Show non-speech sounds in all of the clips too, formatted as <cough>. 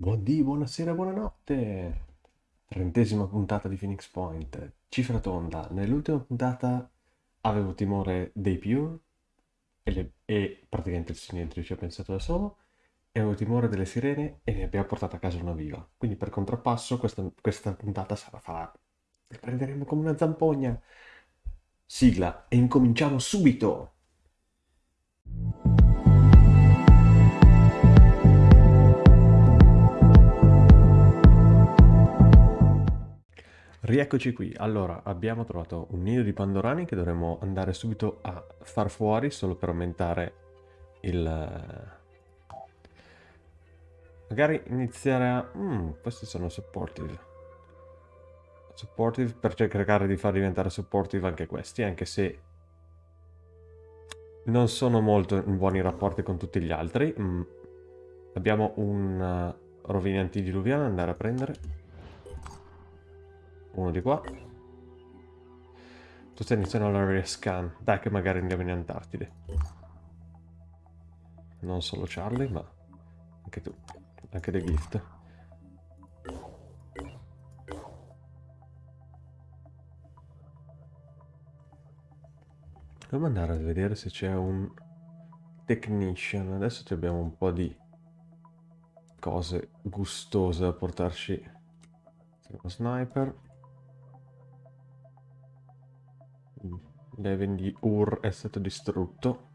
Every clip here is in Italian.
Buondì, buonasera, buonanotte. Trentesima puntata di Phoenix Point. Cifra tonda. Nell'ultima puntata avevo timore dei Pure e, le- e praticamente il silenzio ci ha pensato da solo e avevo timore delle sirene e ne abbiamo portato a casa una viva. Quindi per contrappasso questa, questa puntata sarà farà... Le prenderemo come una zampogna. Sigla e incominciamo subito. Rieccoci qui. Allora, abbiamo trovato un nido di pandorani che dovremmo andare subito a far fuori solo per aumentare il... eh, Magari iniziare a... Mm, questi sono supportive. Supportive per cercare di far diventare supportive anche questi, anche se non sono molto in buoni rapporti con tutti gli altri. Mm. Abbiamo un uh, rovine antidiluviano da andare a prendere. Uno di qua. Tu stai iniziando l'area scan. Dai che magari andiamo in Antartide. Non solo Charlie, ma anche tu. Anche The Gift. Dobbiamo andare a vedere se c'è un technician. Adesso abbiamo un po' di cose gustose da portarci. Sniper. L'Even di Ur è stato distrutto.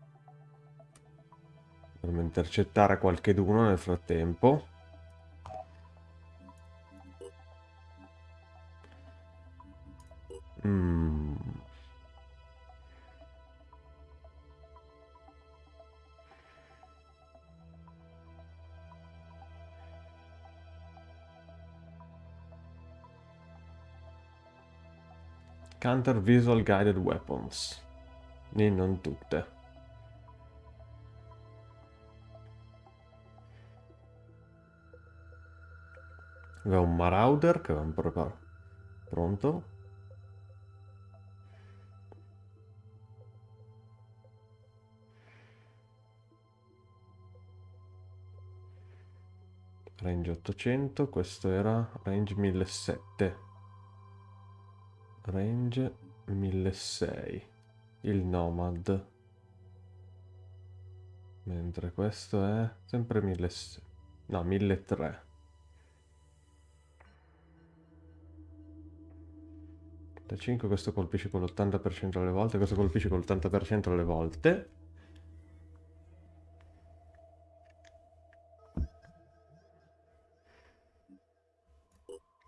Dovremmo intercettare qualcheduno nel frattempo. Mm. Counter Visual Guided Weapons. E non tutte. Aveva un Marauder che avevamo preparato. Pronto? Range 800, questo era range 1700. Range 1600. Il Nomad. Mentre questo è sempre 1600. No, 1300. Da 5 questo colpisce con l'80% alle volte, questo colpisce con l'80% alle volte.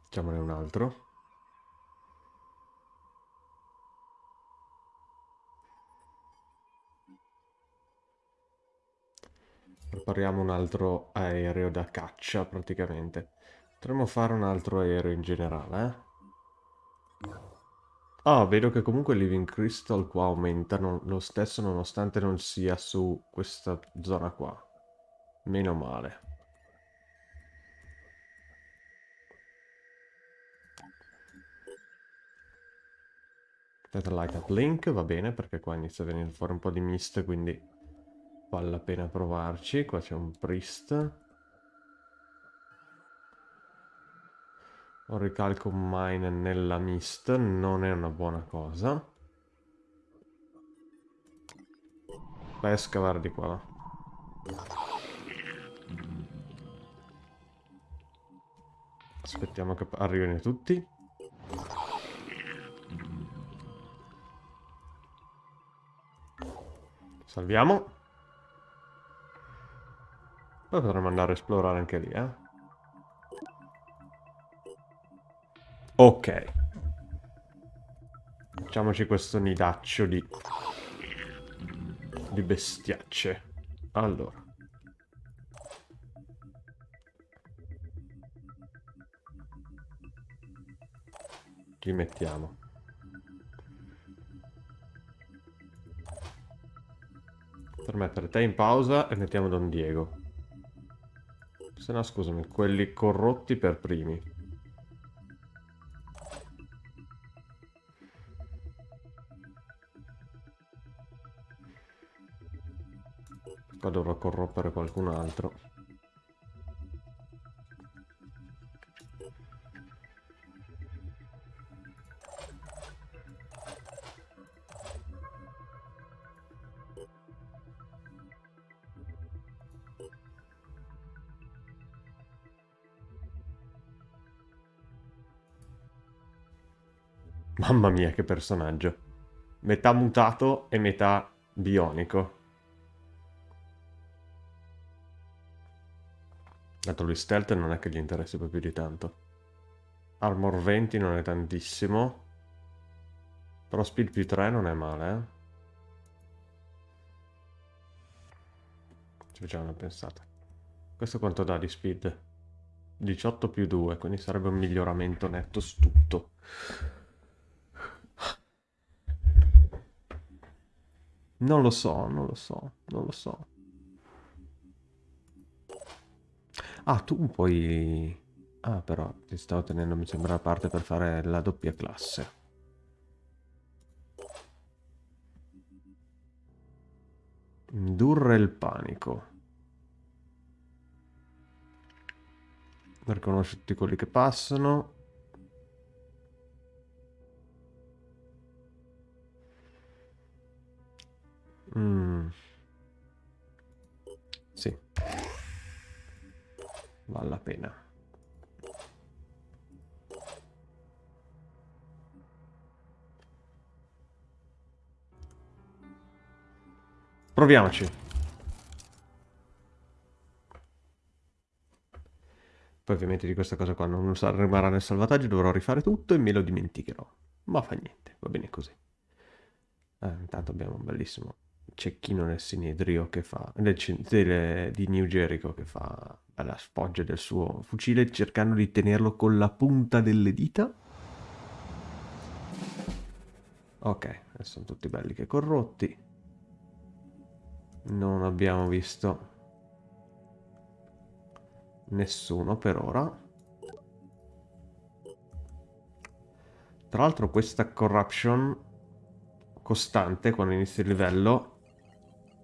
Facciamone un altro. Prepariamo un altro aereo da caccia praticamente. Potremmo fare un altro aereo in generale, eh? Ah, vedo che comunque il Living Crystal qua aumenta lo stesso nonostante non sia su questa zona qua. Meno male. Light Up Link va bene perché qua inizia a venire fuori un po' di mist quindi vale la pena provarci. Qua c'è un Priest. Un ricalco mine nella mist non è una buona cosa. Vai a scavare di qua. Aspettiamo che arrivino tutti. Salviamo. Poi potremmo andare a esplorare anche lì, eh. Ok. Facciamoci questo nidaccio di... di bestiacce. Allora. Ci mettiamo. Per mettere te in pausa e mettiamo Don Diego. Se no, scusami, quelli corrotti per primi. Qua dovrò corrompere qualcun altro. Mamma mia, che personaggio. Metà mutato e metà bionico. Dato lui stealth non è che gli interessi più di tanto. Armor 20 non è tantissimo. Però speed più 3 non è male, eh. Ci facciamo una pensata. Questo quanto dà di speed? 18 più 2, quindi sarebbe un miglioramento netto su tutto. Non lo so, non lo so, non lo so. Ah, tu puoi... Ah, però ti stavo tenendo, mi sembra, a parte per fare la doppia classe. Indurre il panico. Riconosci tutti quelli che passano. Mm. Sì. Vale la pena. Proviamoci. Poi ovviamente di questa cosa qua non rimarrà nel salvataggio, dovrò rifare tutto e me lo dimenticherò. Ma fa niente, va bene così. Eh, intanto abbiamo un bellissimo cecchino nel sinedrio che fa... Nel, del, di New Jericho che fa la sfoggia del suo fucile cercando di tenerlo con la punta delle dita. Ok, sono tutti belli che corrotti non abbiamo visto nessuno per ora tra l'altro questa corruption costante quando inizia il livello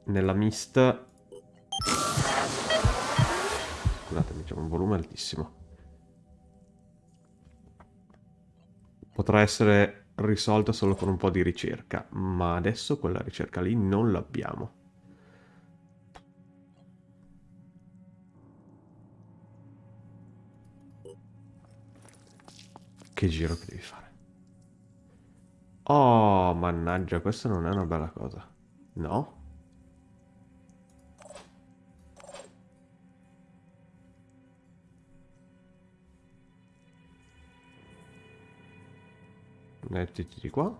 nella mist scusatemi c'è un volume altissimo potrà essere risolta solo con un po' di ricerca ma adesso quella ricerca lì non l'abbiamo Che giro che devi fare? Oh, mannaggia, questa non è una bella cosa. No? Mettiti di qua.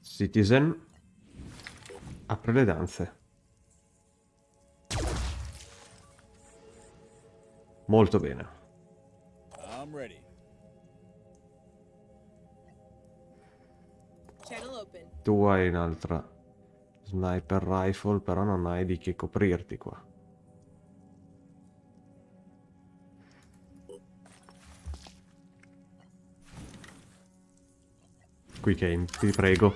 Citizen apre le danze. Molto bene. Tu hai un'altra sniper rifle, però non hai di che coprirti qua. Quick aim, ti prego.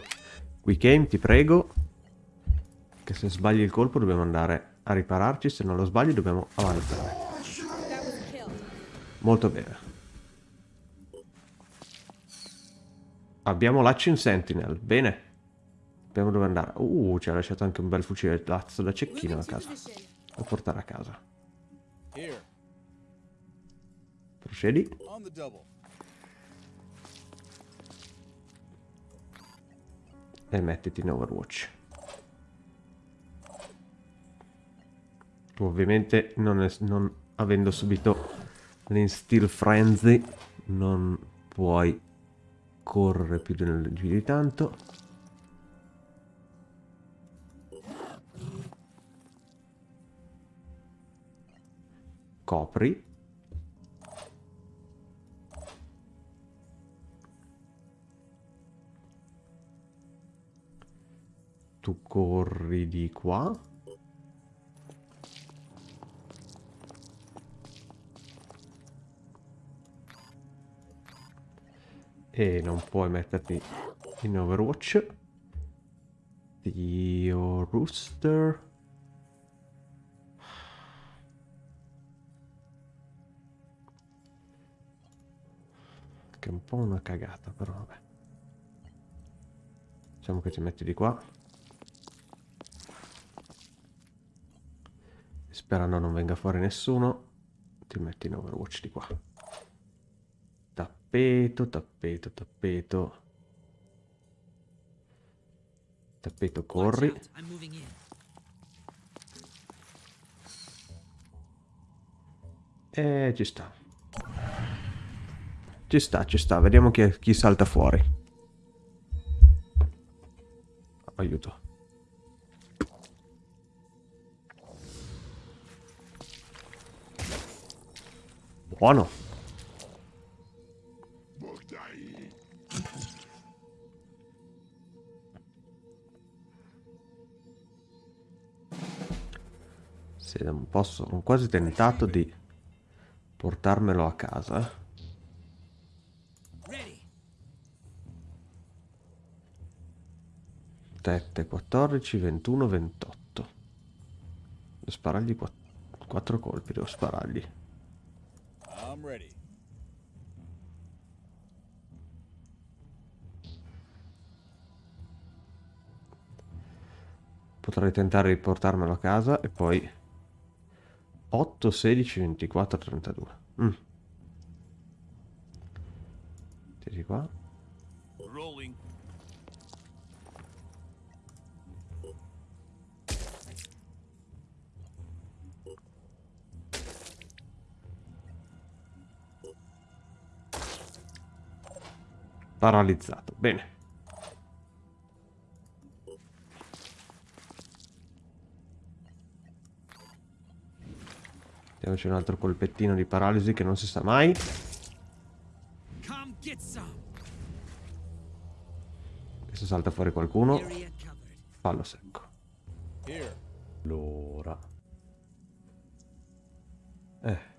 Quick aim, ti prego. Che se sbagli il colpo dobbiamo andare a ripararci, se non lo sbagli dobbiamo avanzare. Molto bene. Abbiamo l'Action Sentinel, bene. Sappiamo dove andare. Uh, ci ha lasciato anche un bel fucile lazzo da cecchino a casa. Da portare a casa. Procedi. E mettiti in Overwatch. Tu ovviamente non, è, non avendo subito l'instill frenzy non puoi correre più di tanto copri tu corri di qua E non puoi metterti in Overwatch. Dio Rooster. Che è un po' una cagata, però vabbè. Diciamo che ti metti di qua. Sperando non venga fuori nessuno. Ti metti in Overwatch di qua. Tappeto, tappeto, tappeto. Tappeto, corri. E ci sta. Ci sta, ci sta. Vediamo chi, chi salta fuori. Aiuto. Buono. Sì, non posso, ho quasi tentato di portarmelo a casa. 7, 14, 21, 28. Devo sparargli 4 colpi, devo sparargli. Potrei tentare di portarmelo a casa e poi 8, 16, 24, 32. Mm. Tiri qua. Paralizzato. Bene. Diamoci un altro colpettino di paralisi che non si sa mai. Adesso salta fuori qualcuno. Fallo secco. Allora. Eh.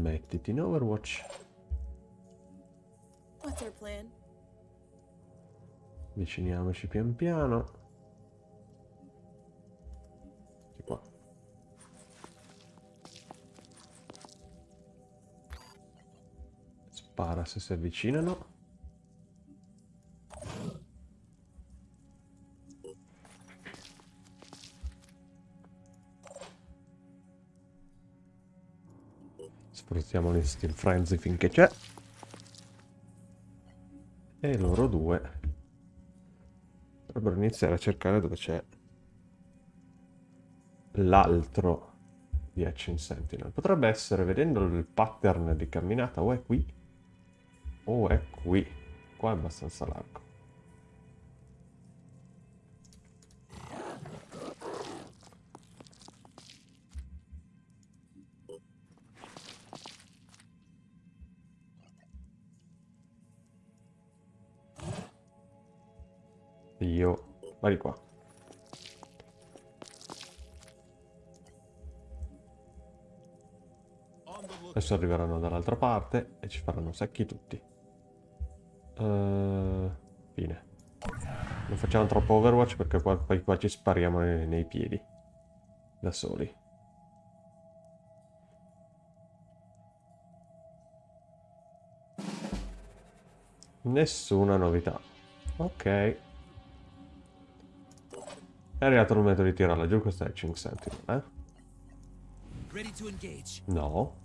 Mettiti in Overwatch. Viciniamoci pian piano. Di qua. Spara se si avvicinano. Sfruttiamo l'Instinct Frenzy finché c'è. E loro due dovrebbero iniziare a cercare dove c'è l'altro di Action Sentinel. Potrebbe essere, vedendo il pattern di camminata, o è qui o è qui. Qua è abbastanza largo. Adesso arriveranno dall'altra parte e ci faranno secchi tutti. Uh, fine. Non facciamo troppo Overwatch perché qua, poi qua ci spariamo nei, nei piedi. Da soli. Nessuna novità. Ok. È arrivato il momento di tirarla giù questa Etching Sentinel, eh? No.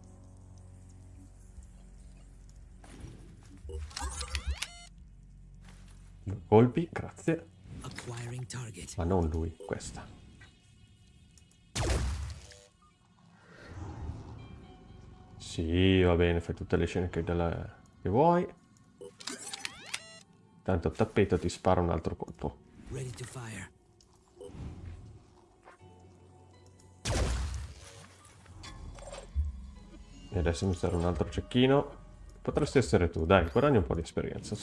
Due colpi, grazie. Ma non lui, questa. Sì, va bene, fai tutte le scene che, della... che vuoi. Tanto tappeto ti spara un altro colpo. E adesso mi serve un altro cecchino. Potresti essere tu, dai, guadagni un po' di esperienza.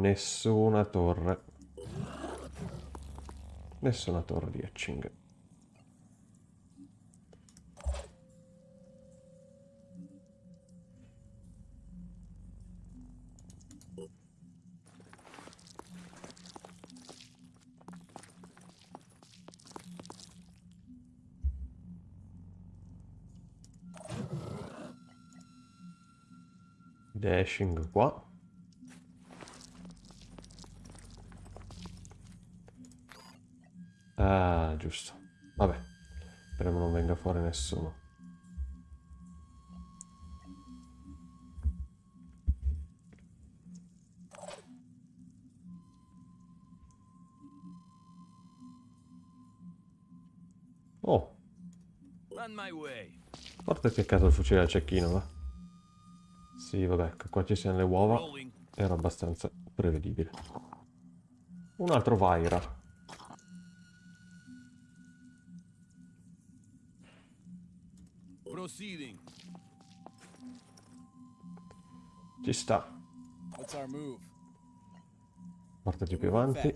Nessuna torre. Nessuna torre di Etching. Dashing qua. Giusto. Vabbè. Speriamo non venga fuori nessuno. Oh. Porta che caso il fucile al cecchino, va. Sì, vabbè, qua ci siano le uova. Era abbastanza prevedibile. Un altro Vaira. Sta. Portaci più avanti.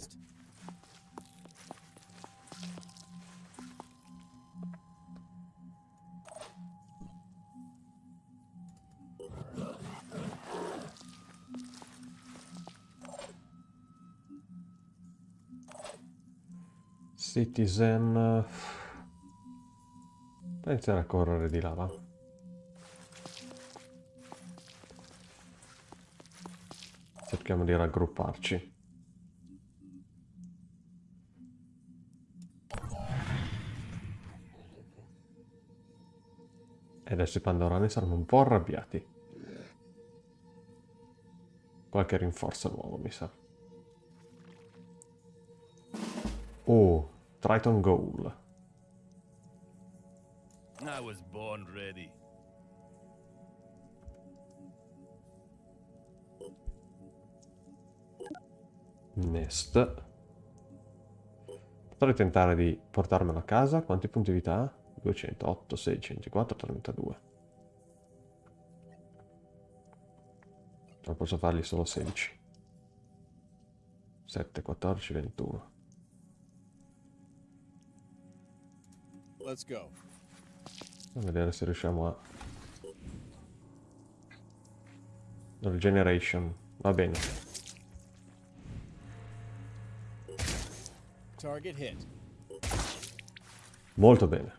Citizen... Iniziare a correre di là, va? Cerchiamo di raggrupparci. E adesso i pandorani saranno un po' arrabbiati. Qualche rinforzo nuovo, mi sa. Oh, Triton Goal. I was born ready. Nest. Potrei tentare di portarmelo a casa. Quanti punti vita ha? 208, 16, 24, 32. Non posso fargli solo 16. 7, 14, 21. Let's go. A vedere se riusciamo a... Regeneration. Va bene. Molto bene.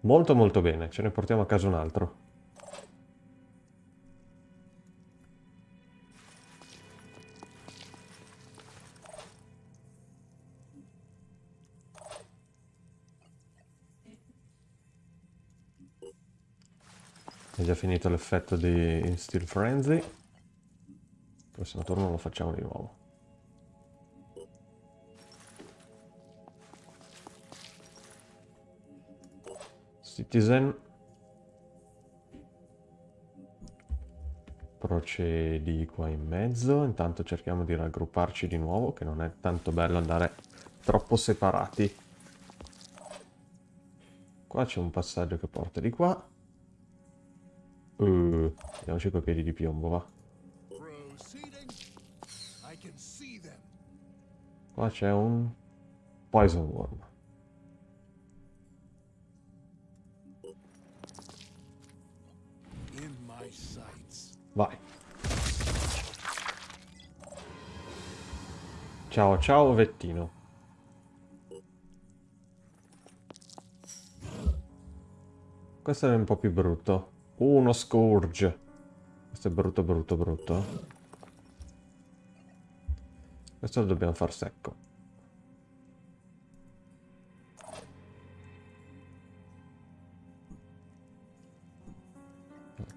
Molto molto bene. Ce ne portiamo a casa un altro. È già finito l'effetto di Steel Frenzy. Il prossimo turno lo facciamo di nuovo. Citizen. Procedi qua in mezzo. Intanto cerchiamo di raggrupparci di nuovo, che non è tanto bello andare troppo separati. Qua c'è un passaggio che porta di qua. Uh, andiamoci coi piedi di piombo, va. Qua c'è un Poison Worm. Vai. Ciao, ciao, Vettino. Questo è un po' più brutto. Uno Scourge. Questo è brutto, brutto, brutto. Questo lo dobbiamo far secco.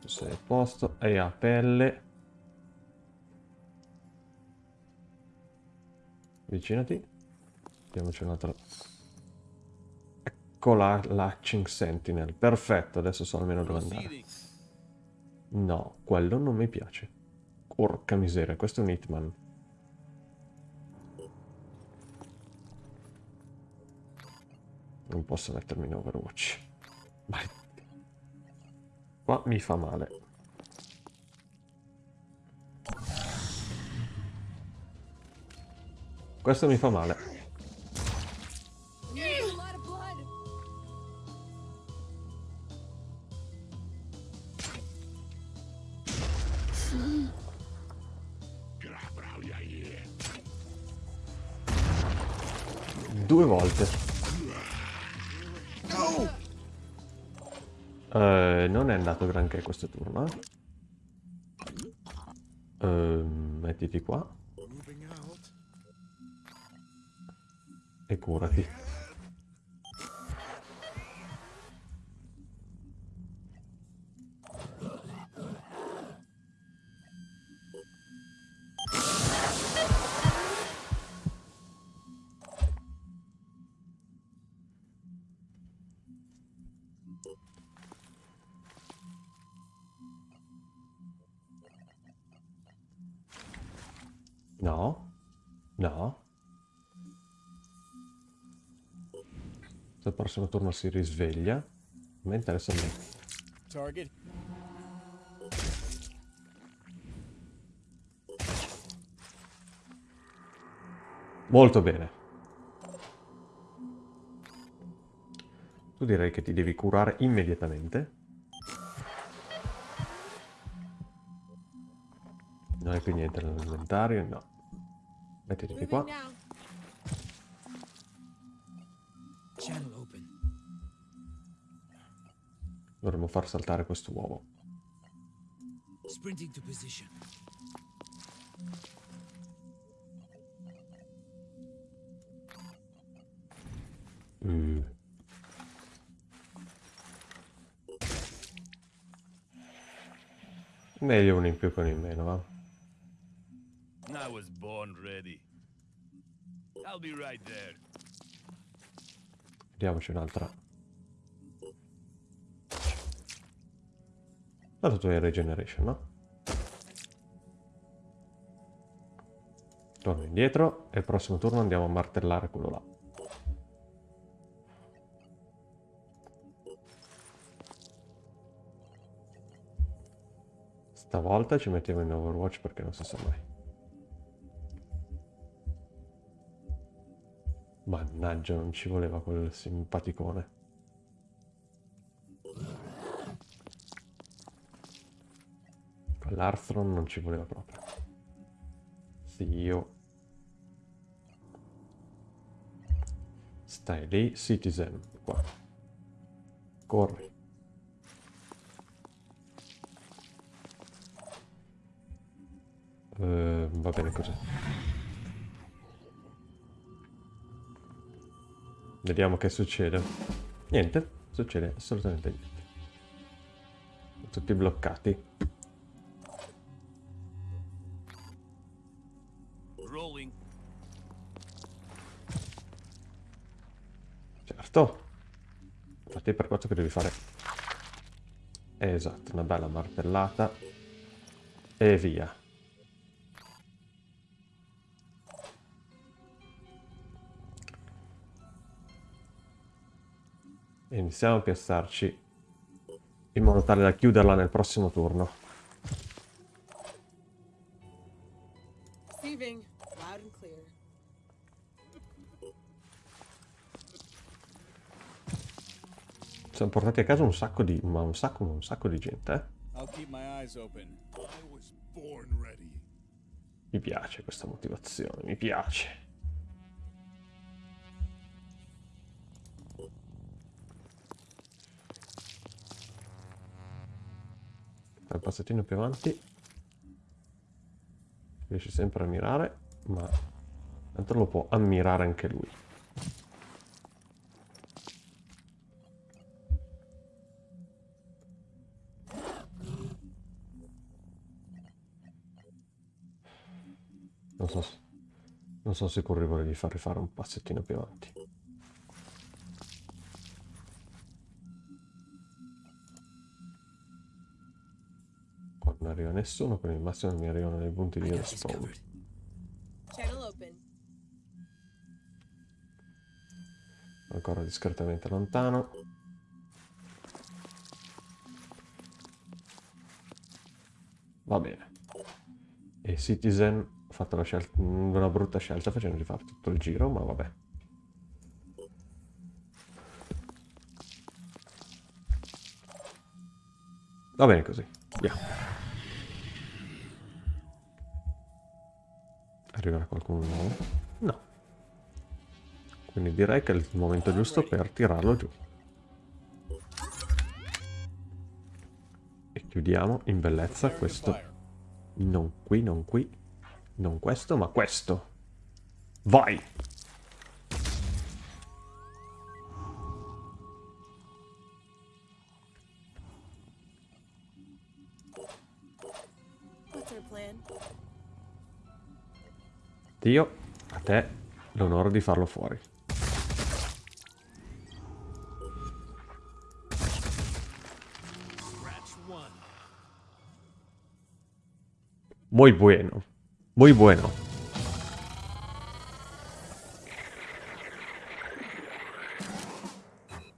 Tu sei a posto. E a pelle. Avvicinati. Diamoci un'altra Ecco la Latching Sentinel. Perfetto, adesso so almeno dove andare. No, quello non mi piace. Porca miseria, questo è un Hitman. Non posso mettermi in Overwatch. Vai. Qua mi fa male. Questo mi fa male. Due volte. Eh, non è andato granché questo turno, eh. Mettiti qua. E curati. Prossimo turno si risveglia. A me interessa me. Target. Molto bene. Tu direi che ti devi curare immediatamente. Non hai più niente nell'inventario, no. Mettiti qua. Dovremmo far saltare questo uovo. Sprinting to position. Mm. Meglio uno in più con in meno, va? I was born ready. I'll be right there. Vediamoci un'altra. Tanto tu hai regeneration, no? Torno indietro e il prossimo turno andiamo a martellare quello là. Stavolta ci mettiamo in Overwatch perché non si sa mai. Mannaggia, non ci voleva quel simpaticone. Quell'Arthron non ci voleva proprio. Sì, io... Stai lì, Citizen, qua. Corri. Uh, va bene così. Vediamo che succede. Niente, succede assolutamente niente. Tutti bloccati. Infatti per questo che devi fare... Esatto, una bella martellata. E via. Iniziamo a piazzarci in modo tale da chiuderla nel prossimo turno. Siamo portati a casa un sacco di... ma un sacco, un sacco di gente, eh? Mi piace questa motivazione, mi piace. un passettino più avanti riesce sempre a mirare ma tanto lo può ammirare anche lui so non sono sicuro di farvi fare un passettino più avanti non arriva nessuno, quindi al massimo mi arrivano dei punti di respawn. Ancora discretamente lontano. Va bene. E Citizen fatto scelta, una brutta scelta facendo di fare tutto il giro, ma vabbè. Va bene così. Via. Arriverà qualcuno nuovo? No. Quindi direi che è il momento giusto per tirarlo giù. E chiudiamo in bellezza questo Non qui, non qui. Non questo, ma questo. Vai! Dio, a te l'onore di farlo fuori. Muy bueno. Muy bueno.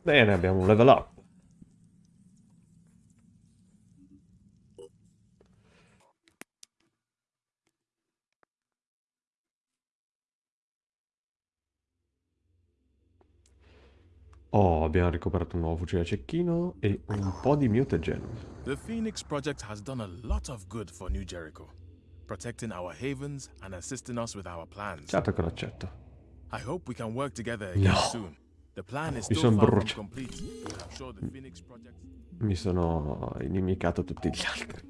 Bene, abbiamo un level up. Oh, abbiamo recuperato un nuovo fucile a cecchino e un po' di mutagen. The Phoenix Project has done a lot of good for New Jericho, protecting our havens and assisting us with our plans. Certo che l'accetto. I hope we can work together again No. soon. The plan is Mi still far from complete, but I'm sure the Phoenix Project... Mi sono inimicato tutti gli altri.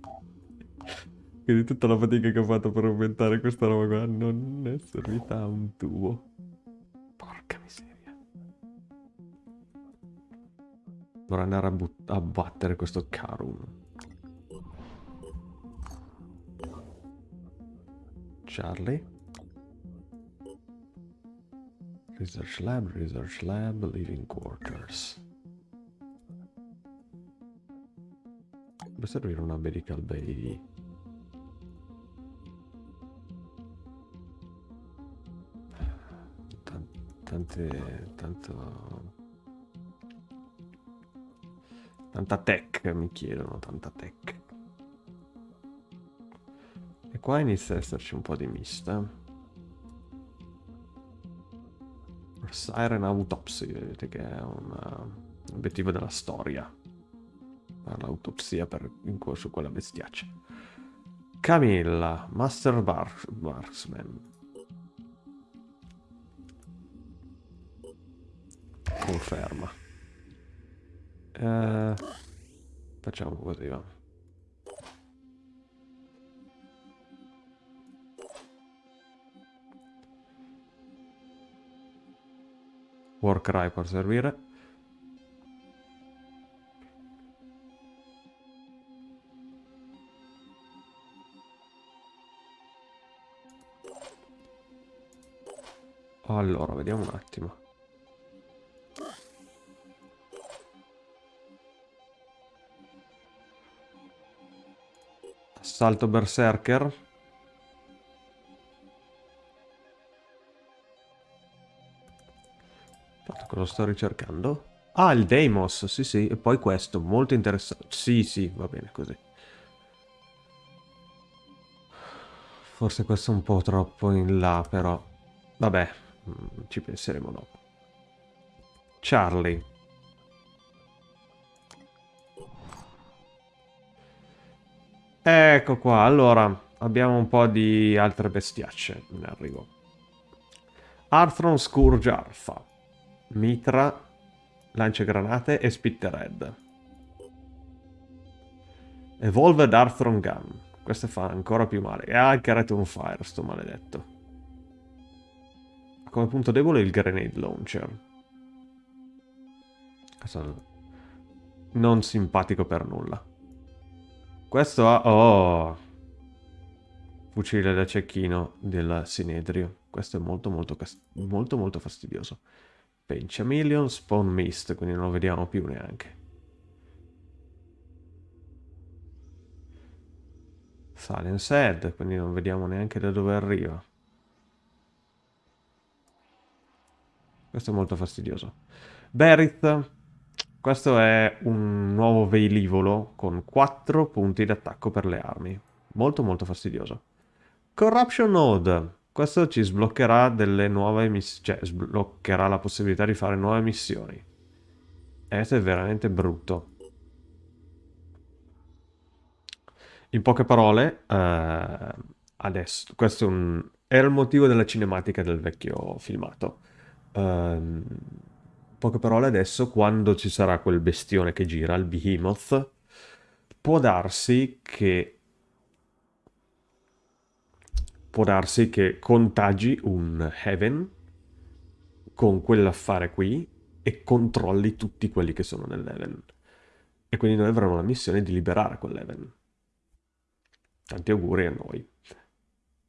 Quindi tutta la fatica che ho fatto per aumentare questa roba qua non è servita a un tubo. Porca miseria. Dovrò andare a, a battere questo Karun. Charlie. Research lab, research lab, living quarters. Deve servire una medical bay. Tan- Tante, tanto... Tanta tech mi chiedono, tanta tech. Qua inizia ad esserci un po' di mista. Siren Autopsy, vedete che è un uh, obiettivo della storia. L'autopsia per, in co- su quella bestiaccia. Camilla, Master Bar- Marksman. Conferma. Eh, facciamo così, va. Warcry può servire. Allora, vediamo un attimo. Assalto berserker. Cosa sto ricercando? Ah, il Deimos, sì sì, e poi questo, molto interessante. Sì, sì, va bene così. Forse questo è un po' troppo in là, però... Vabbè, mm, ci penseremo dopo. Charlie. Ecco qua, allora, abbiamo un po' di altre bestiacce in arrivo. Arthron Scourge Alpha, Mitra, Lanciagranate e Spittered. Evolved Arthron Gun, questo fa ancora più male. E anche Return Fire, sto maledetto. Come punto debole il Grenade Launcher. Non simpatico per nulla. Questo ha... Oh! Fucile da cecchino del Sinedrio. Questo è molto molto, molto, molto fastidioso. Penchameleon, Spawn Mist, quindi non lo vediamo più neanche. Silence Head, quindi non vediamo neanche da dove arriva. Questo è molto fastidioso. Berith, questo è un nuovo velivolo con 4 punti d'attacco per le armi. Molto molto fastidioso. Corruption Node. Questo ci sbloccherà delle nuove missioni, cioè sbloccherà la possibilità di fare nuove missioni. Questo è veramente brutto. In poche parole, eh, adesso, questo è, un, era il motivo della cinematica del vecchio filmato. Ehm, in poche parole, adesso, quando ci sarà quel bestione che gira, il Behemoth, può darsi che può darsi che contagi un Heaven con quell'affare qui e controlli tutti quelli che sono nell'Heaven. E quindi noi avremo la missione di liberare quell'Heaven. Tanti auguri a noi.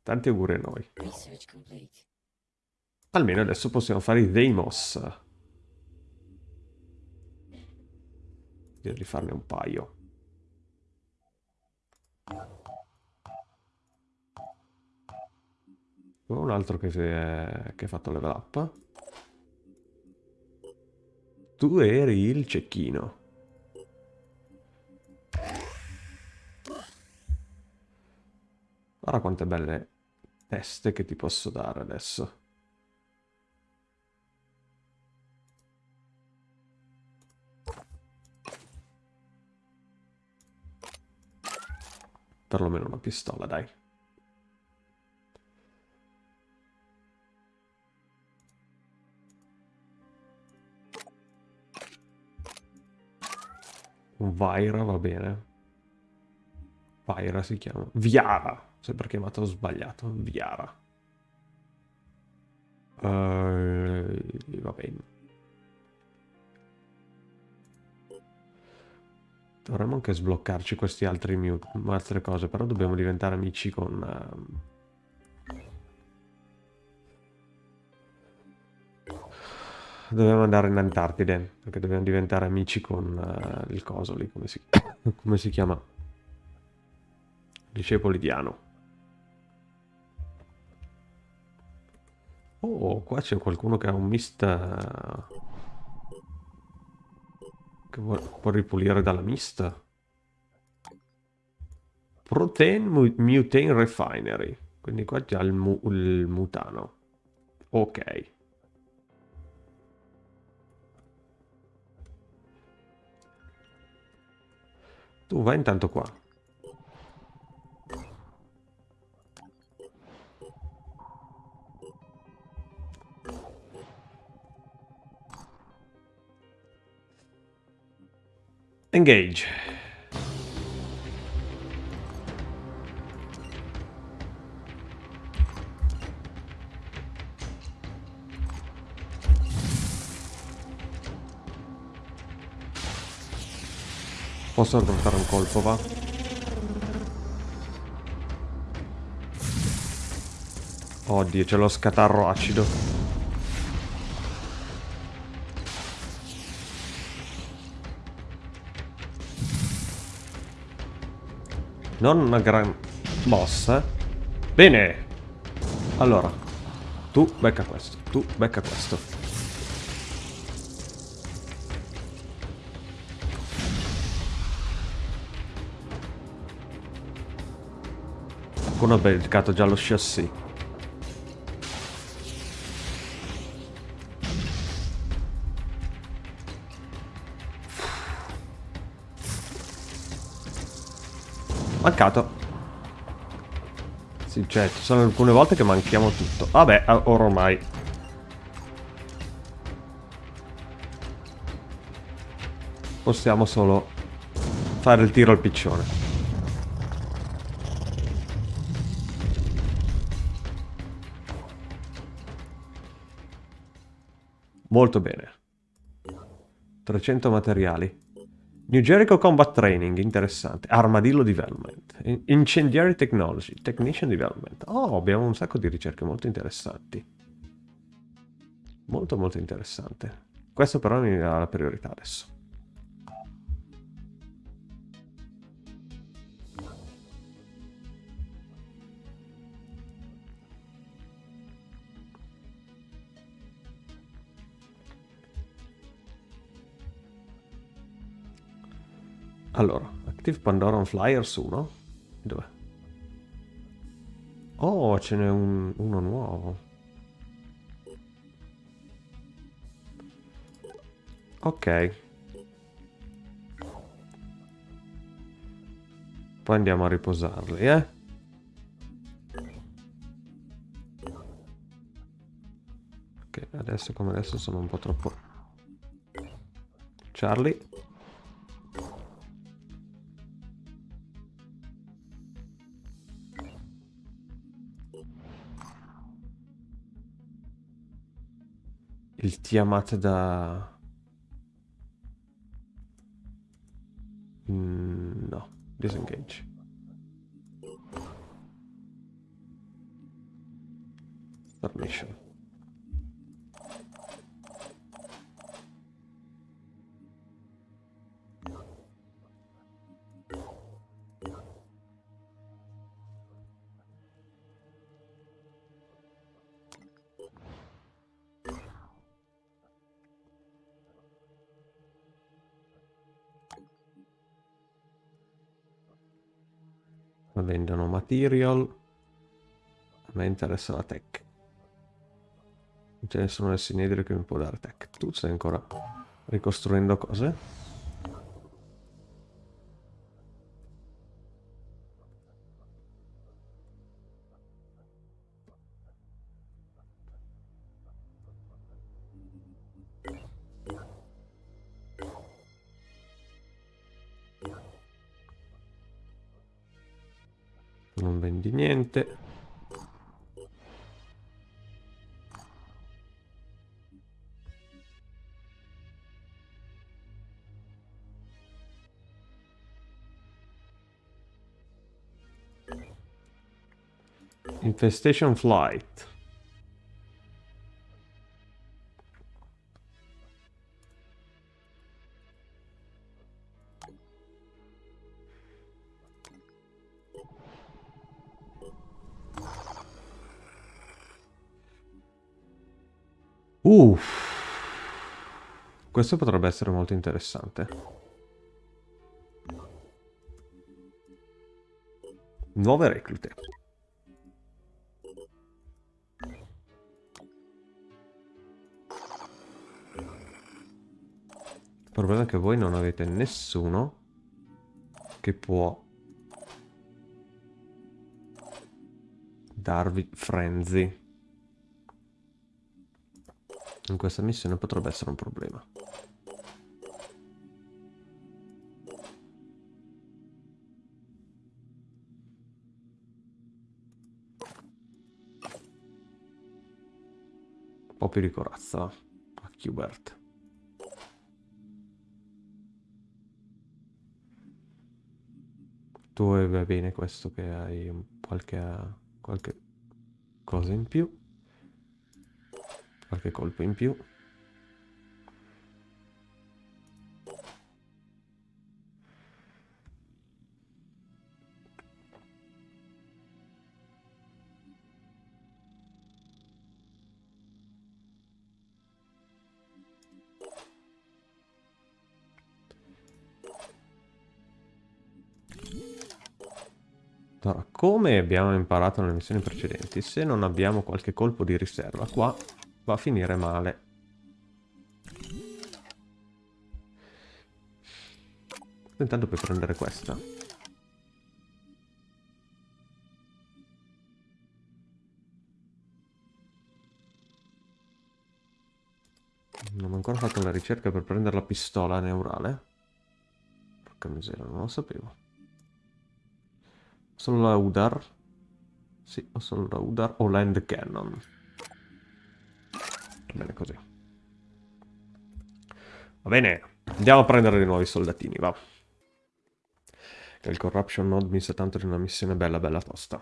Tanti auguri a noi. Almeno adesso possiamo fare i Deimos. Direi di farne un paio. Un altro che, è, che ha fatto level up. Tu eri il cecchino. Guarda quante belle teste che ti posso dare adesso. Perlomeno una pistola, dai. Vaira va bene. Vaira si chiama. Viara. Sempre chiamato sbagliato. Viara. Uh, va bene. Dovremmo anche sbloccarci questi altri mute, altre cose, però dobbiamo diventare amici con... Uh... Dobbiamo andare in Antartide, perché dobbiamo diventare amici con uh, il coso lì, come si, <coughs> come si chiama? Discepoli di Ano. Oh, qua c'è qualcuno che ha un mist... Uh che può ripulire dalla mist. Protein Mutane Refinery. Quindi qua c'è il, mu il mutano. Ok. Tu vai intanto qua. Engage. Posso affrontare un colpo, va? Oddio, c'è lo scatarro acido. Non una gran mossa. Bene. Allora. Tu becca questo. Tu becca questo. Qualcuno ha beccato già lo chassis. Mancato. Sì, cioè, ci sono alcune volte che manchiamo tutto. Vabbè, ormai. Possiamo solo fare il tiro al piccione. Molto bene. 300 materiali. New Jericho Combat Training, interessante. Armadillo Development. Incendiary Technology, Technician Development. Oh, abbiamo un sacco di ricerche molto interessanti. Molto molto interessante. Questo però mi dà la priorità adesso. Allora, Active Pandoran Flyers 1. Dov'è? Oh, ce n'è un, uno nuovo. Ok. Poi andiamo a riposarli, eh? Ok, adesso come adesso sono un po' troppo... Charlie. Il Tiamat da... Mm, no, disengage. Permission. Vendono material. A me interessa la tech. Non c'è nessuno nel sinedrio che mi può dare tech. Tu stai ancora ricostruendo cose Infestation Flight Uff. Questo potrebbe essere molto interessante. Nuove reclute. Il problema è che voi non avete nessuno che può darvi frenzy. In questa missione potrebbe essere un problema. Un po' più di corazza a Qbert. Tu va bene questo che hai qualche, qualche cosa in più qualche colpo in più Allora, come abbiamo imparato nelle missioni precedenti, se non abbiamo qualche colpo di riserva qua, va a finire male. Intanto puoi prendere questa. Non ho ancora fatto la ricerca per prendere la pistola neurale. Porca miseria, non lo sapevo. Solo la Udar. Sì, ho solo la Udar o l'End Cannon. Bene così. Va bene, andiamo a prendere dei nuovi soldatini, va. Che il Corruption Node mi sa tanto di una missione bella bella tosta.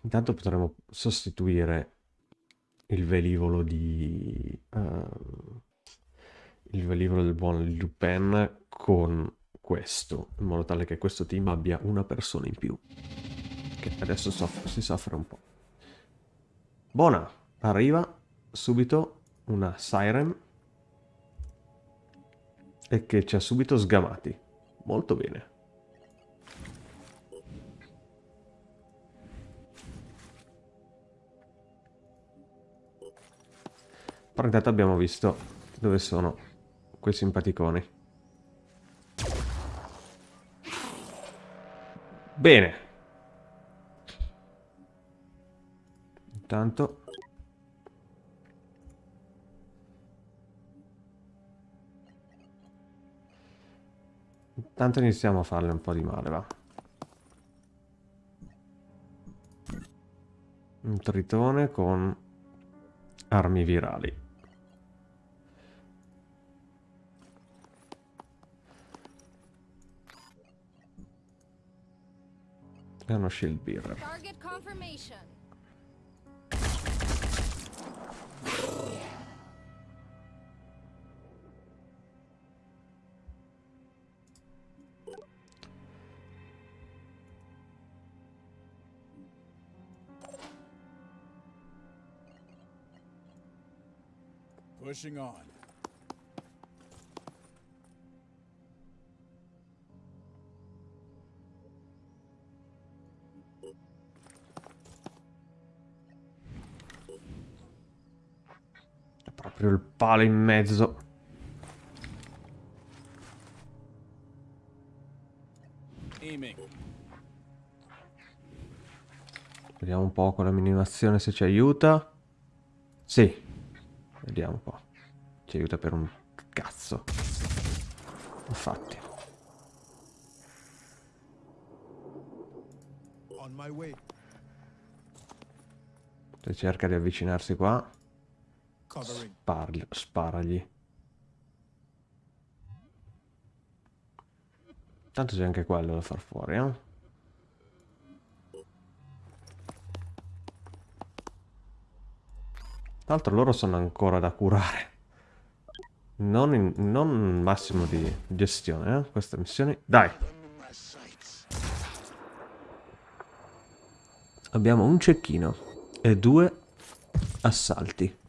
Intanto potremo sostituire il velivolo di... Uh, il velivolo del buon Lupin con questo, in modo tale che questo team abbia una persona in più. Che adesso soffre, si soffre un po'. Buona, arriva subito una siren e che ci ha subito sgamati. Molto bene. Però intanto abbiamo visto dove sono quei simpaticoni. Bene. Intanto... Intanto iniziamo a farle un po' di male, va. Un tritone con armi virali. E uno shield bearer. Target confirmation. Pushing on. Proprio il palo in mezzo. Vediamo un po' con la minimazione se ci aiuta. Sì. Vediamo un po'. Ci aiuta per un cazzo. Infatti. Se cerca di avvicinarsi qua. Spargli- sparagli. Tanto c'è anche quello da far fuori, eh? Tra l'altro loro sono ancora da curare. Non, in, non massimo di gestione, eh? Queste missioni. Dai! Abbiamo un cecchino e due assalti.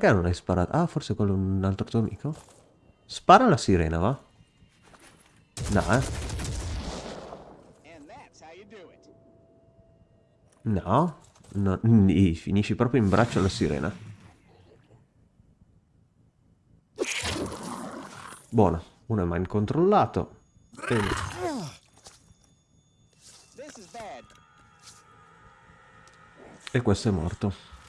Perché non hai sparato? Ah, forse quello è un altro tuo amico? Spara la sirena, va? No, eh? No. no. Finisci proprio in braccio alla sirena. Buono. Uno è mind controllato. E... Bad. e questo è morto.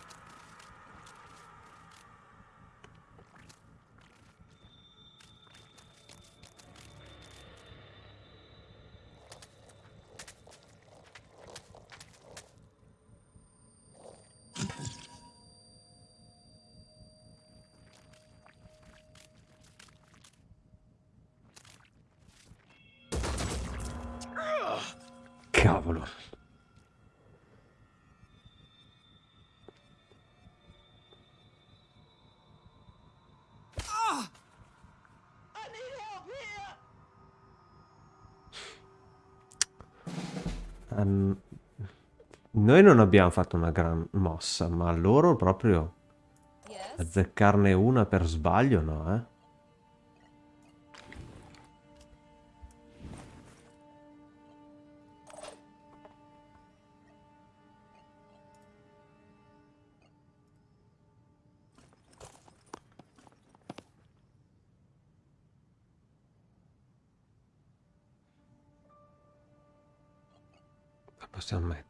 Cavolo. Ehm, noi non abbiamo fatto una gran mossa, ma loro proprio azzeccarne una per sbaglio, no, eh?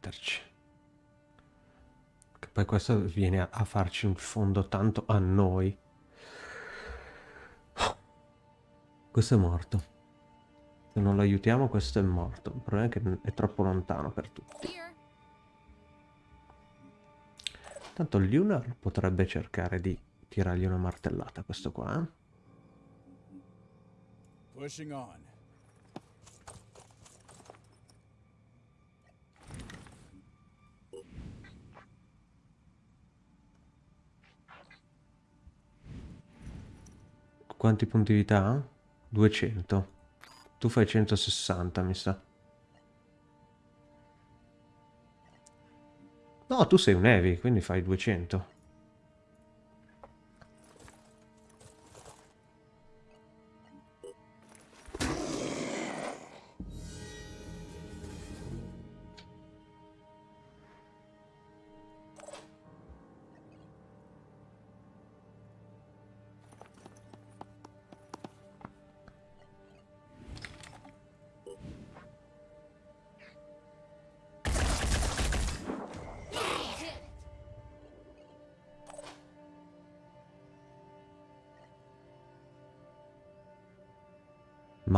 Metterci. Che poi questo viene a, a farci un fondo tanto a noi. Questo è morto. Se non lo aiutiamo questo è morto. Il problema è che è troppo lontano per tutti. Tanto Lunar potrebbe cercare di tirargli una martellata questo qua. eh? Pushing on. Quanti punti vita ha? 200. Tu fai 160, mi sa. No, tu sei un heavy, quindi fai 200.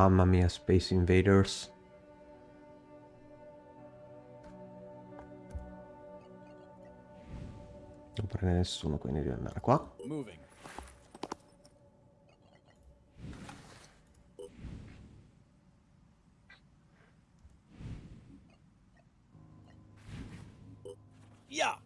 Mamma mia, Space Invaders. Non prende nessuno, quindi devo andare qua. Moving. Yeah.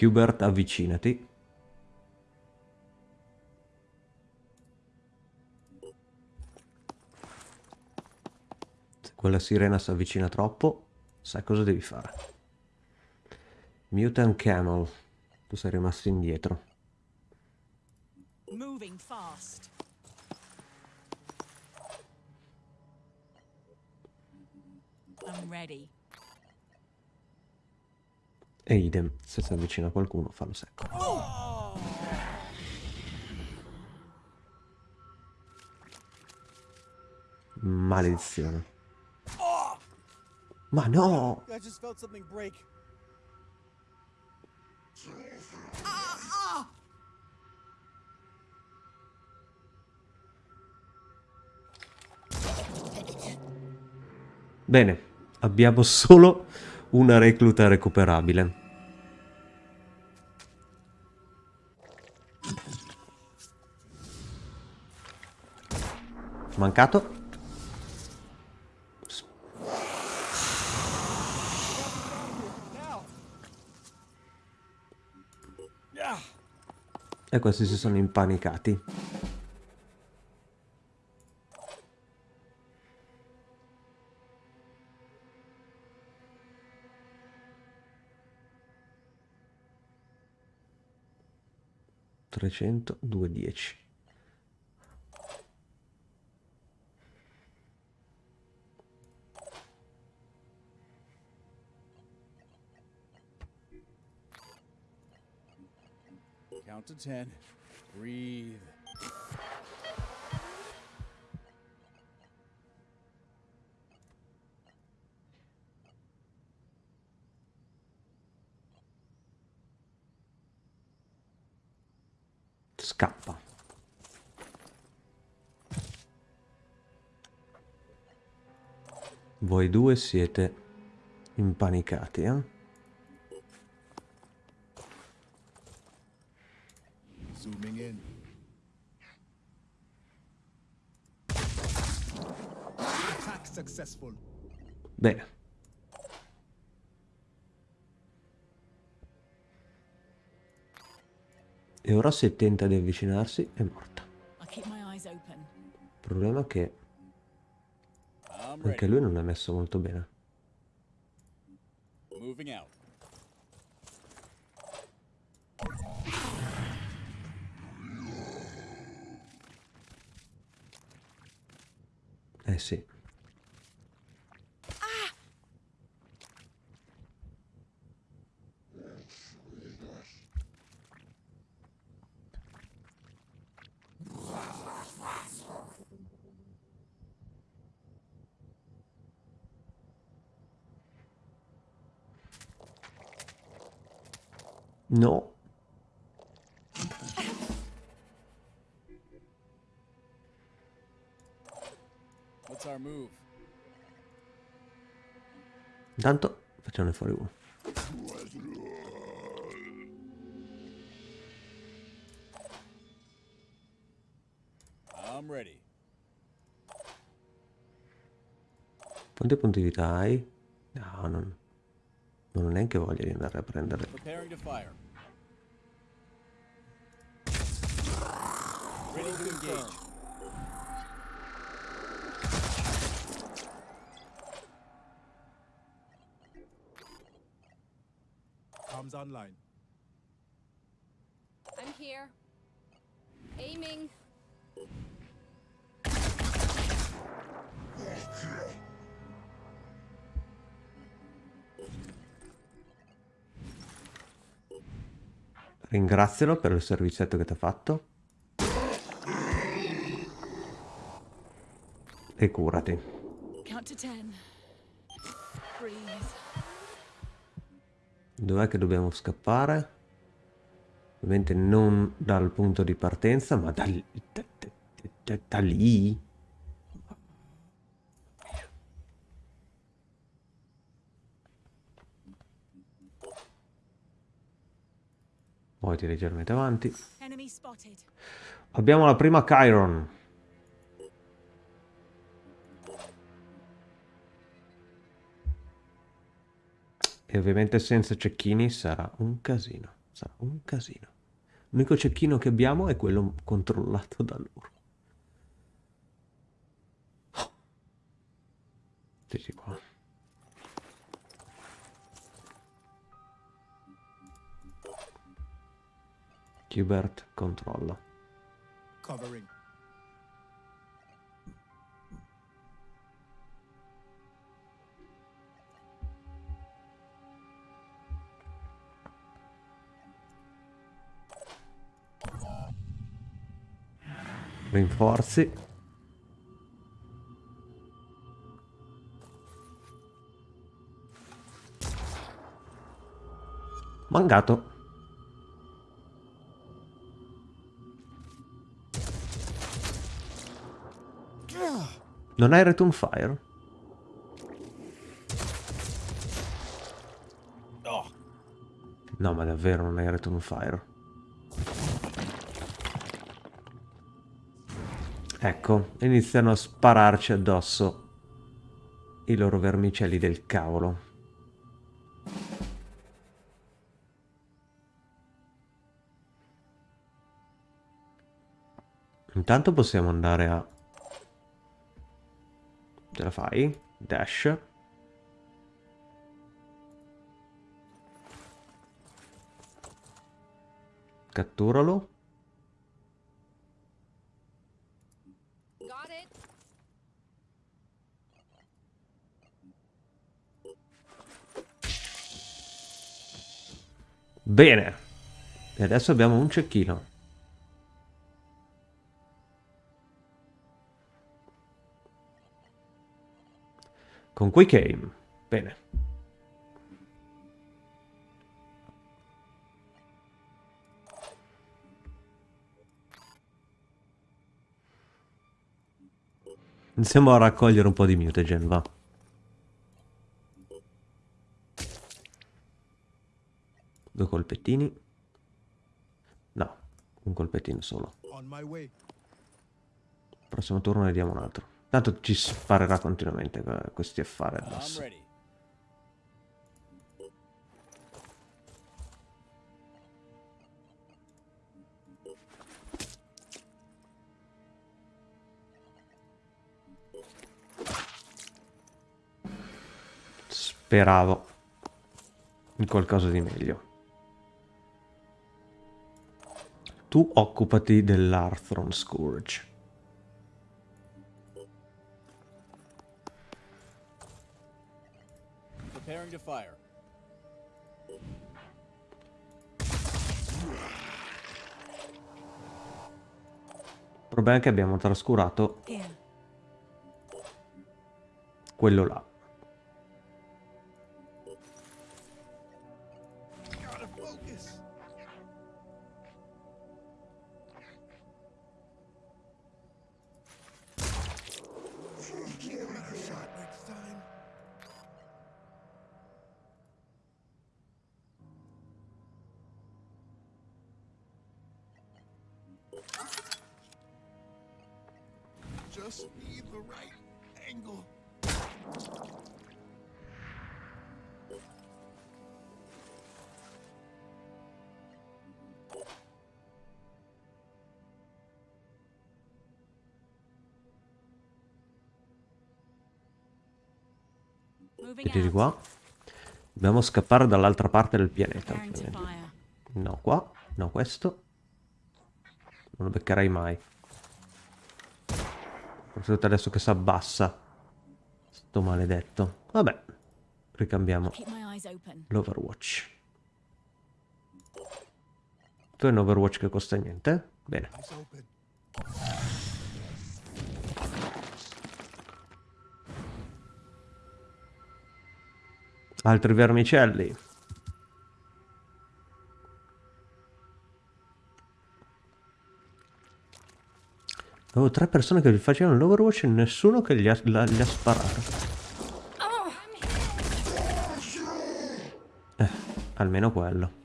Hubert, avvicinati. Se quella sirena si avvicina troppo, sai cosa devi fare. Mutant Camel, tu sei rimasto indietro. Moving fast. I'm ready. E idem, se si avvicina qualcuno, fallo secco. Maledizione. Ma no! Bene, abbiamo <laughs> solo una recluta recuperabile. Mancato. E questi si sono impanicati. Trecento, due, dieci. Count to ten. Breathe. Scappa. Voi due siete impanicati, eh? Bene. E ora se tenta di avvicinarsi è morta. Il problema è che anche lui non è messo molto bene. Eh sì. No. Intanto facciamone fuori uno. Quanti punti vita hai? No, non, non ho neanche voglia di andare a prendere. Preparing to fire. Ready to engage. Comes online. I'm here. Aiming. Ringrazialo per il servizietto che ti ha fatto. E curati. Dov'è che dobbiamo scappare? Ovviamente non dal punto di partenza, ma da lì. Da, da, da, da lì. Muoviti leggermente avanti. Abbiamo la prima Chiron. E ovviamente senza cecchini sarà un casino. Sarà un casino. L'unico cecchino che abbiamo è quello controllato da loro. Oh. Sì, sì, qua. Hubert controlla. Covering. Rinforzi. Mangato. Non hai return fire? No. No, ma davvero non hai return fire. Ecco, iniziano a spararci addosso i loro vermicelli del cavolo. Intanto possiamo andare a ce la fai, dash. Catturalo. Bene. E adesso abbiamo un cecchino. con Quick Aim. Bene. Iniziamo a raccogliere un po' di mutagen, va. Due colpettini. No, un colpettino solo. Prossimo turno ne diamo un altro. Tanto ci sparerà continuamente questi affari addosso. Speravo in qualcosa di meglio. Tu occupati dell'Arthron Scourge. Time to fire. Il problema è che abbiamo trascurato quello là. Eccoci qua. Dobbiamo scappare dall'altra parte del pianeta. No, qua. No, questo. Non lo beccherai mai. Soprattutto adesso che si abbassa. Sto maledetto. Vabbè. Ricambiamo l'Overwatch. Tu hai un Overwatch che costa niente? Bene. Altri vermicelli. Avevo tre persone che facevano l'Overwatch e nessuno che gli ha, la- gli ha sparato. Eh, almeno quello.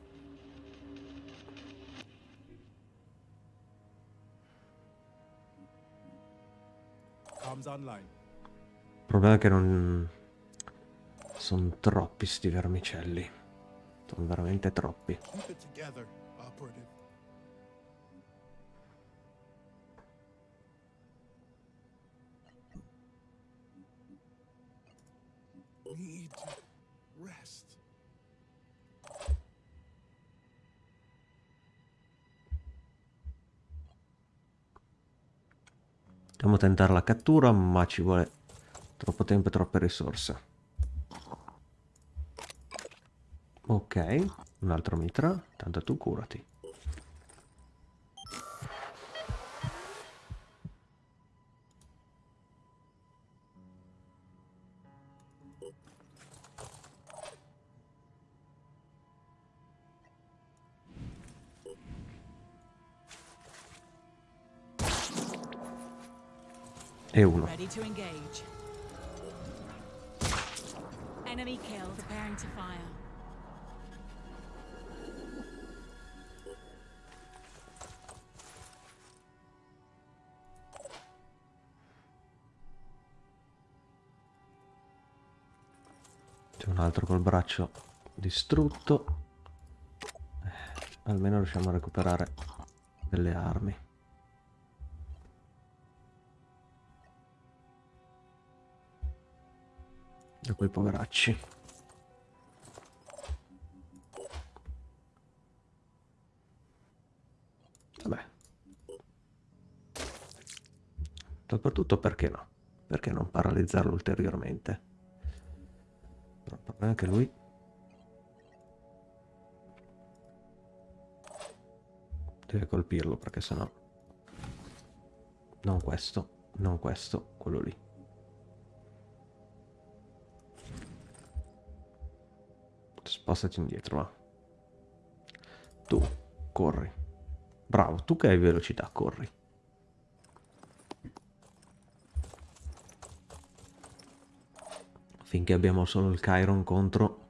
Il problema è che non... Sono troppi sti vermicelli. Sono veramente troppi. Need rest. Dobbiamo tentare la cattura, ma ci vuole troppo tempo e troppe risorse. Ok, un altro mitra, tanto tu curati. E uno. Enemy killed. Preparing to fire. Un altro col braccio distrutto. Eh, almeno riusciamo a recuperare delle armi. E quei poveracci. Vabbè. Soprattutto perché no? Perché non paralizzarlo ulteriormente? Però il problema è che lui... Deve colpirlo perché sennò... Non questo, non questo, quello lì. Spostati indietro, va. Tu, corri. Bravo, tu che hai velocità, corri. Finché abbiamo solo il Chiron contro...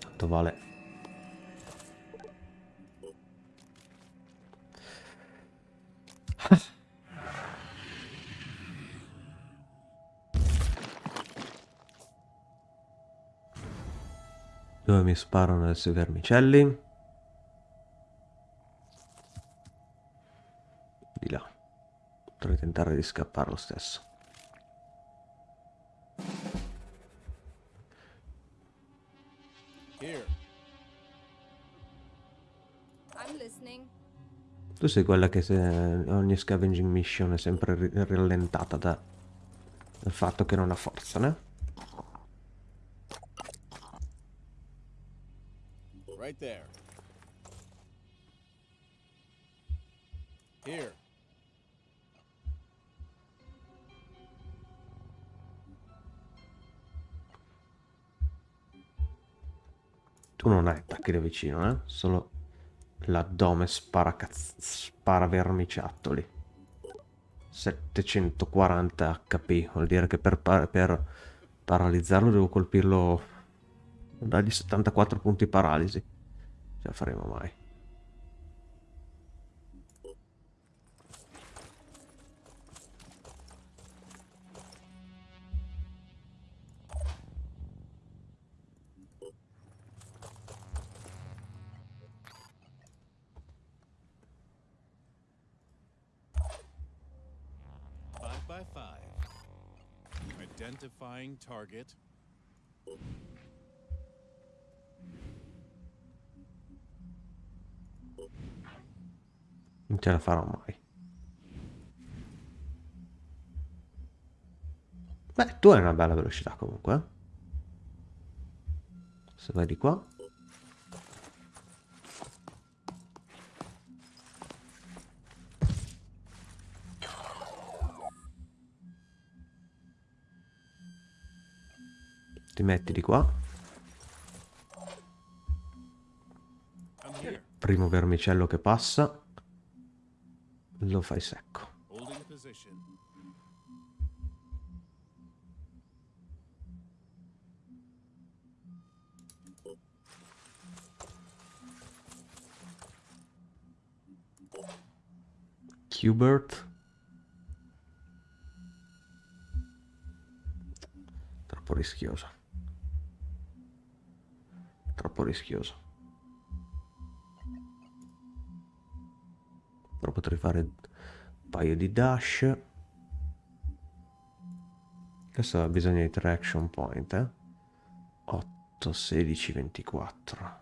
Tanto vale. Dove mi sparano adesso i vermicelli? Tentare di scappare lo stesso. Tu sei quella che se ogni scavenging mission è sempre rallentata da, dal fatto che non ha forza, né? Da vicino, eh? Solo l'addome spara, cazz- spara vermiciattoli. 740 HP, vuol dire che per, pa- per paralizzarlo devo colpirlo... Dargli 74 punti paralisi. Ce la faremo mai. Identifying target. Non ce la farò mai. Beh, tu hai una bella velocità comunque. eh. Se vai di qua. Ti metti di qua. Primo vermicello che passa. Lo fai secco. Qbert. Troppo rischioso. Troppo rischioso. Però potrei fare un paio di dash. Adesso ha bisogno di tre action point, eh? 8, 16, 24.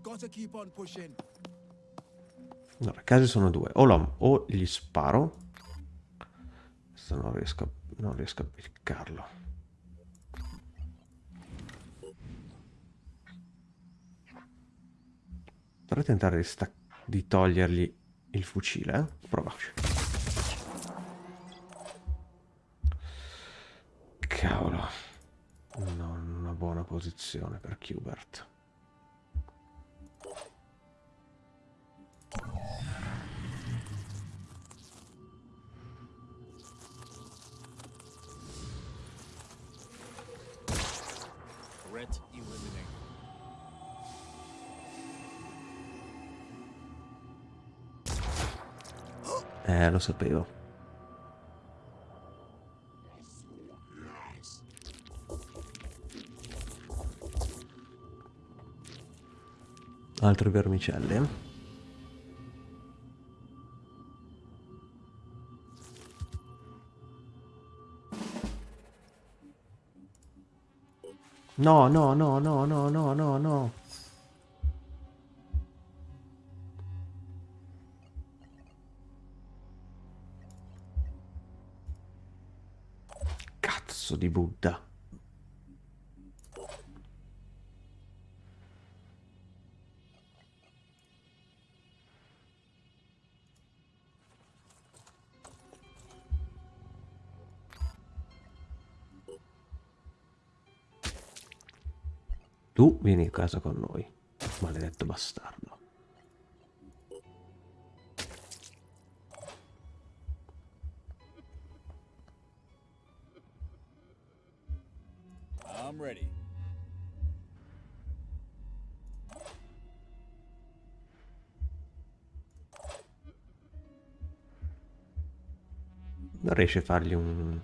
Gotta keep on pushing. Allora, casi sono due. O, lo- o gli sparo. Questo non riesco, non riesco a beccarlo. Potrei tentare di, di togliergli il fucile, eh? Provaci. Cavolo. Non una buona posizione per Qbert. Threat eliminated. Eh, lo sapevo. Altre vermicelle. No, no, no, no, no, no, no, no. Cazzo di Buddha. Casa con noi, maledetto bastardo. I'm ready. Non riesci a fargli un...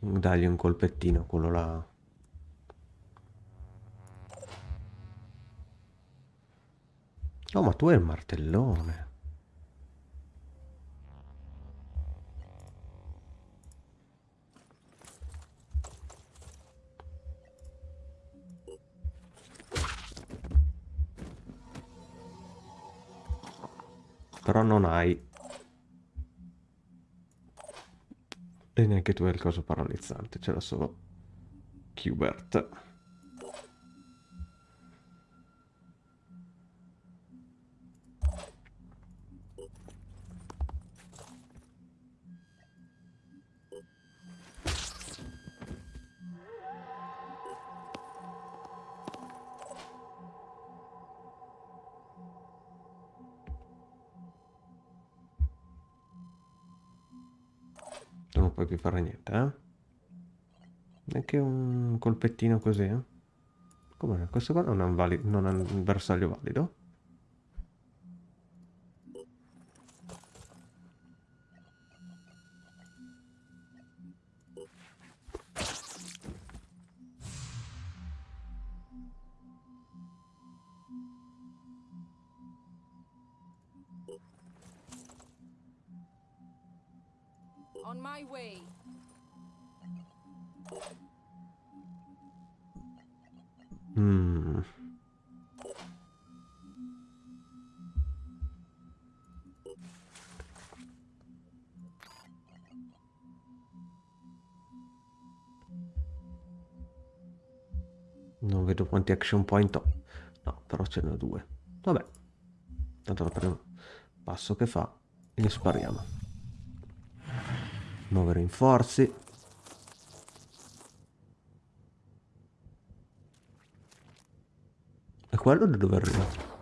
un- dargli un colpettino, quello là. Oh, ma tu hai il martellone. Però non hai. E neanche tu hai il coso paralizzante, ce l'ha solo Qbert. Colpettino così, eh? Come? Questo qua non è un, vali- non è un bersaglio valido? On my way. Vedo quanti action point ho. No, però ce n'è due. Vabbè. Tanto la prima passo che fa e li spariamo. Nuovi rinforzi. E quello da dove arriva?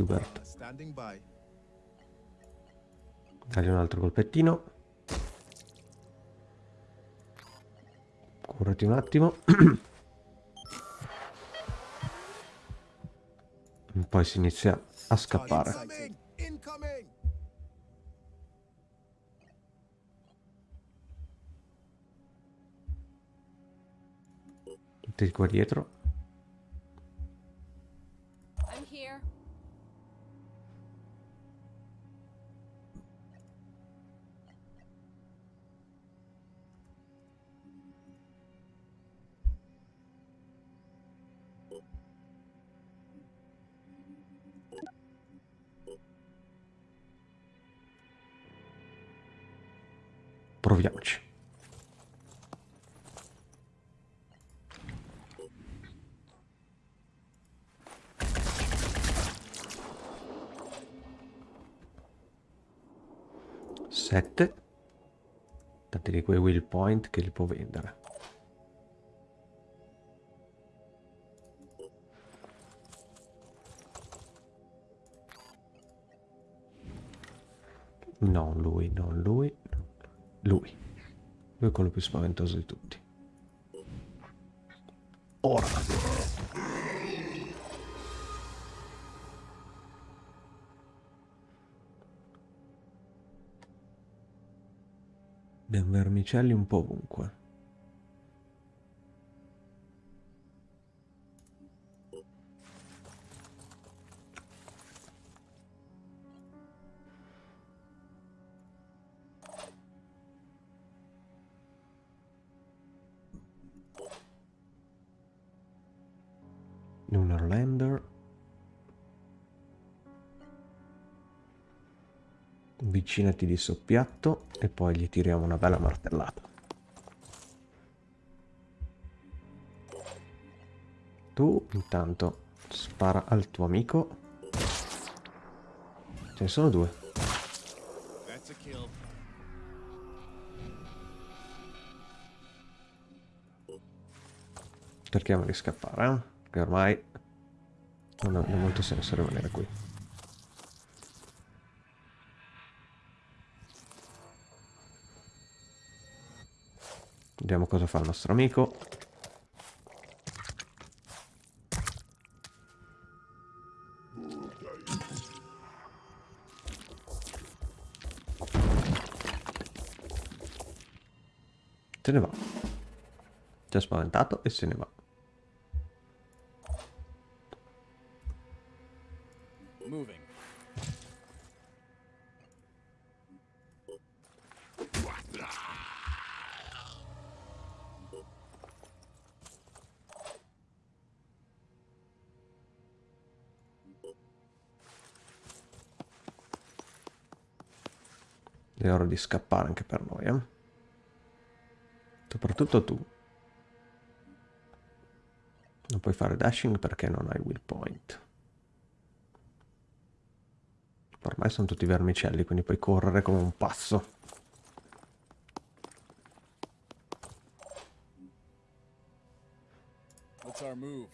Hubert, dagli un altro colpettino. Curati un attimo. <clears throat> Poi si inizia a scappare. Tutti qua dietro. Proviamoci. Sette. Tanti di quei will point che li può vendere. Non lui, non lui. Lui. Lui è quello più spaventoso di tutti. Ora. Abbiamo vermicelli un po' ovunque. Avvicinati di soppiatto e poi gli tiriamo una bella martellata. Tu intanto spara al tuo amico. Ce ne sono due. Cerchiamo di scappare, eh? Che ormai non ha molto senso rimanere qui. Vediamo cosa fa il nostro amico. Se ne va. Ci ha spaventato e se ne va. È ora di scappare anche per noi, eh? Soprattutto tu. Non puoi fare dashing perché non hai will point. Ormai sono tutti vermicelli, quindi puoi correre come un pazzo. What's our move?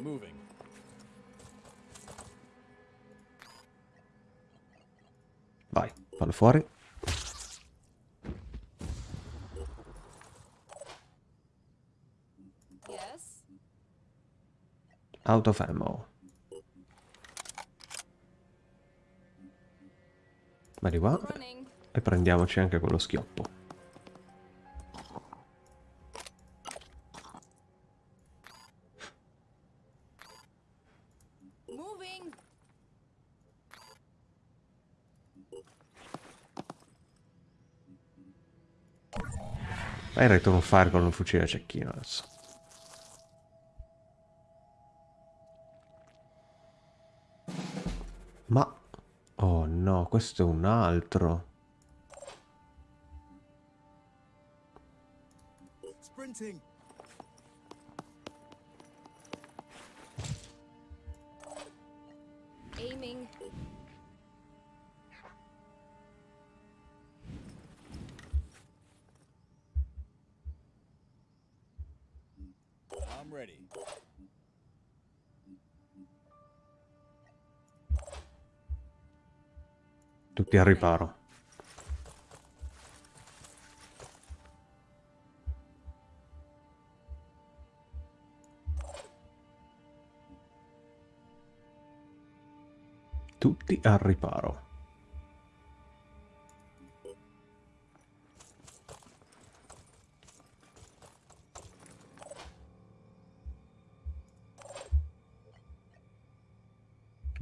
Moving. Fallo fuori. Out of ammo. Running. e prendiamoci anche quello schioppo. Fai il return fire con un fucile a cecchino adesso. Ma... Oh no, questo è un altro. Sprinting. Al riparo. Tutti al riparo.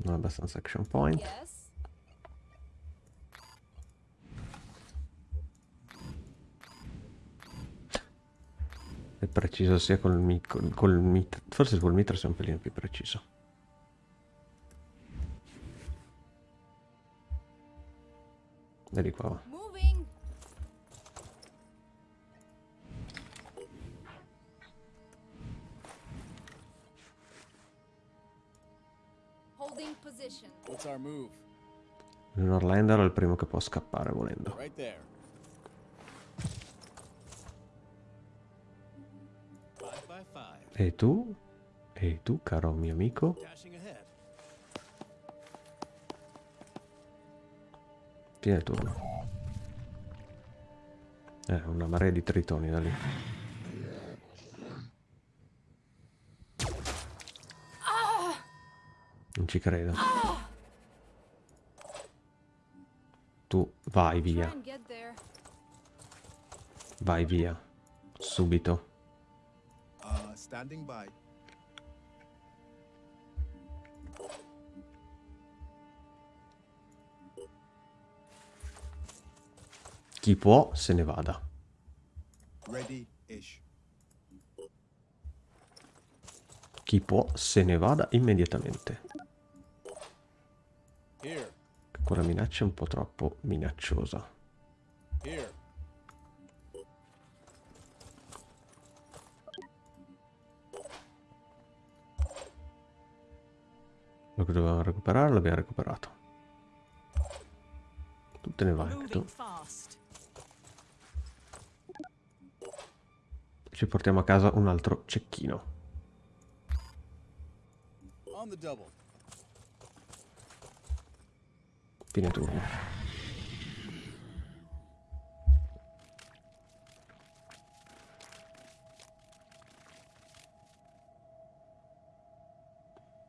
Abbastanza action point. Yes. È preciso sia col, mi- col, col mitra. Forse col mitra sia un pelino più preciso. Vedi qua. va. Moving. Holding position. What's our move? Il Norlander è il primo che può scappare volendo. Right E tu? E tu, caro mio amico? Il turno. Eh, una marea di tritoni da lì. Non ci credo. Tu vai via, vai via. Subito. Standing by. Chi può se ne vada. Chi può se ne vada immediatamente. Here. Quella minaccia è un po' troppo minacciosa. Here. Quello che dovevamo recuperare l'abbiamo recuperato. Tu te ne vai anche tu. Ci portiamo a casa un altro cecchino. Fine turno.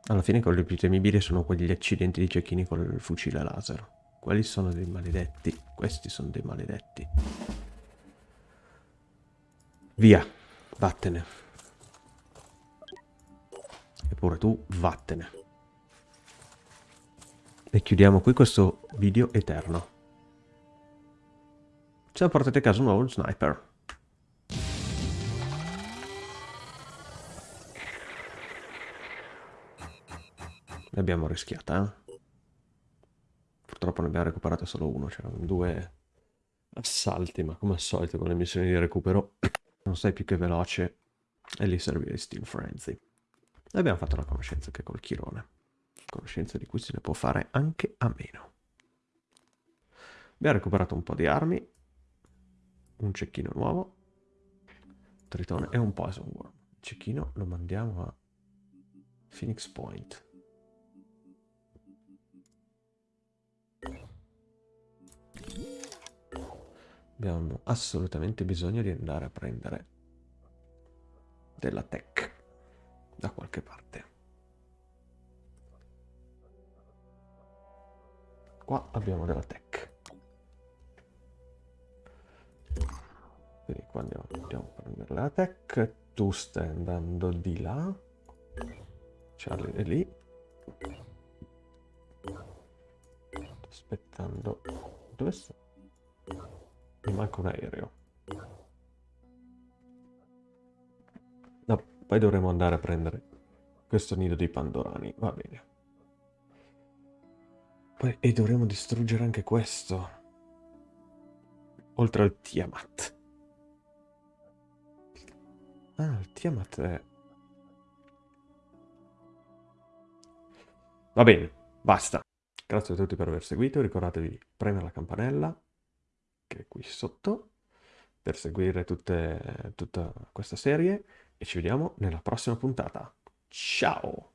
Alla fine quelli più temibili sono quegli accidenti di cecchini con il fucile laser. Quelli sono dei maledetti. Questi sono dei maledetti. Via. Vattene. Eppure tu, vattene. E chiudiamo qui questo video eterno. Ce la portate a casa un nuovo sniper. L'abbiamo rischiata, eh? Purtroppo ne abbiamo recuperato solo uno, c'erano due assalti, ma come al solito con le missioni di recupero <coughs> non sei più che veloce e lì serve Steel Frenzy. E abbiamo fatto una conoscenza anche col Chirone, conoscenza di cui se ne può fare anche a meno. Abbiamo recuperato un po' di armi, un cecchino nuovo, tritone e un poison worm. Il cecchino lo mandiamo a Phoenix Point. Abbiamo assolutamente bisogno di andare a prendere della tech da qualche parte. Qua abbiamo della tech. Quindi qua andiamo, andiamo a prendere la tech. Tu stai andando di là. Charlie è lì. Aspettando. Dove sta? Mi manca un aereo. No, poi dovremo andare a prendere questo nido dei pandorani. Va bene. Poi, e dovremo distruggere anche questo. Oltre al Tiamat. Ah, il Tiamat è... Va bene, basta. Grazie a tutti per aver seguito. Ricordatevi di premere la campanella, che è qui sotto, per seguire tutte, tutta questa serie. E ci vediamo nella prossima puntata. Ciao!